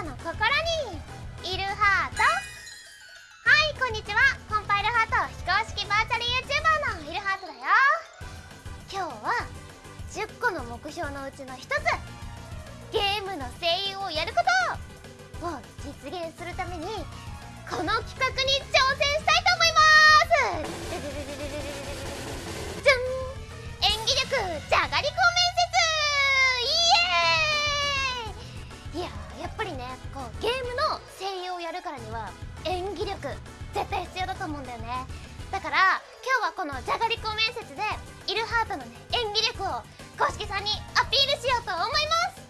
たの心にいるハートはいこんにちは。コンパイルハート。非公式バーチャル YouTuber のいるハートだよ。今日は10個の目標のうちの1つ。ゲームの声優をやること。を実現するためにこの企画に挑るからには演技力絶対必要だと思うんだよね。だから今日はこのじゃがりこ面接でイルハートのね演技力を公式さんにアピールしようと思います。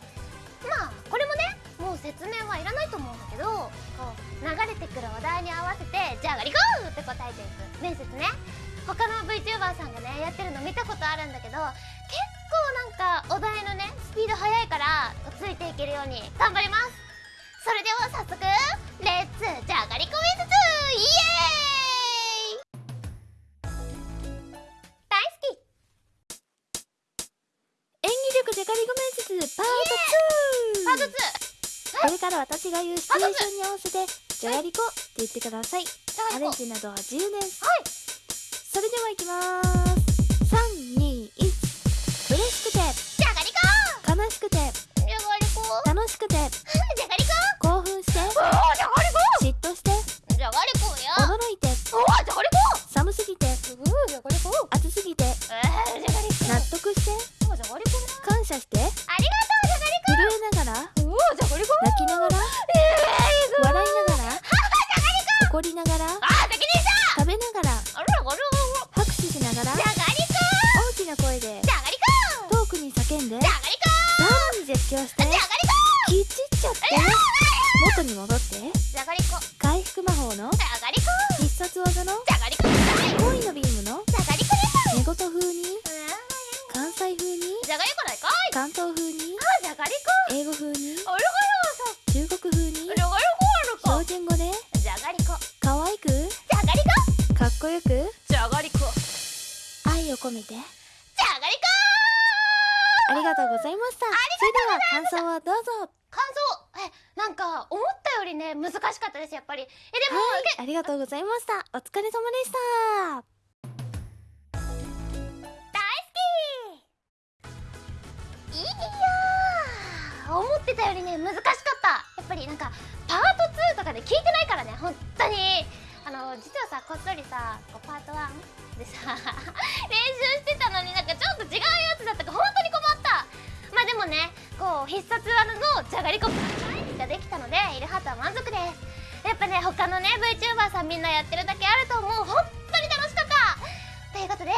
まあこれもねもう説明はいらないと思うんだけどこう流れてくるお題に合わせて「じゃがりこ!」って答えていく面接ね。他の VTuber さんがねやってるの見たことあるんだけど結構なんかお題のねスピード速いからついていけるように頑張ります。それでは早速レッツじゃがりこ面接イエーイ大好き演技力じゃがりこ面接パーパートト 2! これから私が言うシチュエーションに合わせてじゃがりこって言ってくださいアレンジなどは自由です。はい。それではいきまーす321嬉しくて。じゃがりこ悲しくて。じゃがりこ楽しくてじゃがりこ暑すぎて。納得して。感謝して。ありがとう震えながら泣きながら。えー、笑いながら。怒りながら。食べながら。拍手しながら。大きな声で。遠くに叫んで。じゃがりこ。さらに絶叫して。じゃがりきちっちゃって。元に戻って。こじゃがりこ込めてじゃがりこありがとうございました。それでは感想をどうぞ。感想。えなんか思ったよりね難しかったですやっぱり。えでも、はいありがとうございました。お疲れ様でした。大好き。いやー。思ってたよりね難しかった。やっぱりなんかパート2とかで聞いてないからね本当に実はさこっそりさこうパート1でさ 練習してたのになんかちょっと違うやつだったから本当に困った。まあでもねこう必殺技のじゃがりこができたのでイルハートは満足です。やっぱね他のね VTuber さんみんなやってるだけあると思う。本当に楽しかった。ということで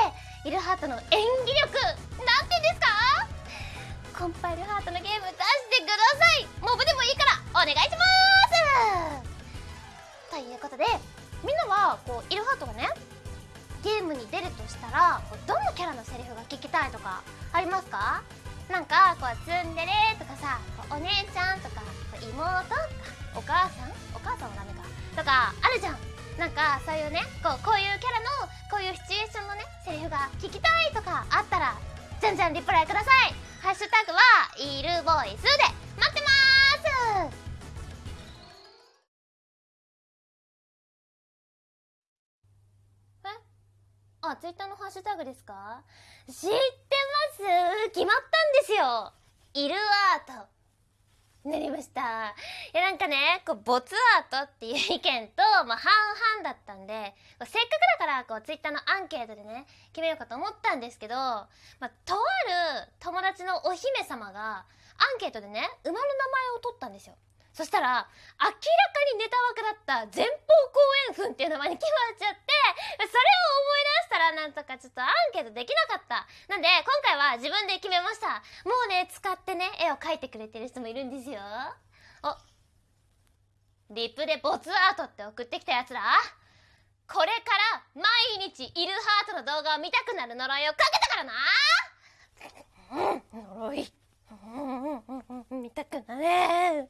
イルハートの演技力なんて言うんですか？コンパイルハートのゲーム出してください。モブでもいいからお願いします。イルハートがねゲームに出るとしたらこうどんなキャラのセリフが聞きたいとかありますか？なんかこうツンデレとかさこうお姉ちゃんとかこう妹とかお母さん？お母さんはダメか。とかあるじゃん。なんかそういうねこうこういうキャラのこういうシチュエーションのねセリフが聞きたいとかあったらじゃんじゃんリプライください。ハッシュタグはイルボイスで。あツイッターのハッシュタグですか？知ってます？決まったんですよ。イルアート。なりました。いやなんかねこうボツアートっていう意見と、まあ、半々だったんでせっかくだからこうツイッターのアンケートでね決めようかと思ったんですけど、まあ、とある友達のお姫様がアンケートでね馬の名前を取ったんですよ。そしたら明らかにネタ枠だった前方後円墳っていう名前に決まっちゃってそれを思い出したらなんとかちょっとアンケートできなかった。なんで今回は自分で決めました。もうね使ってね絵を描いてくれてる人もいるんですよ。おリプでボツアートって送ってきたやつら。これから毎日イルハートの動画を見たくなる呪いをかけたからな。う ん呪いうんうんうん見たくなれ。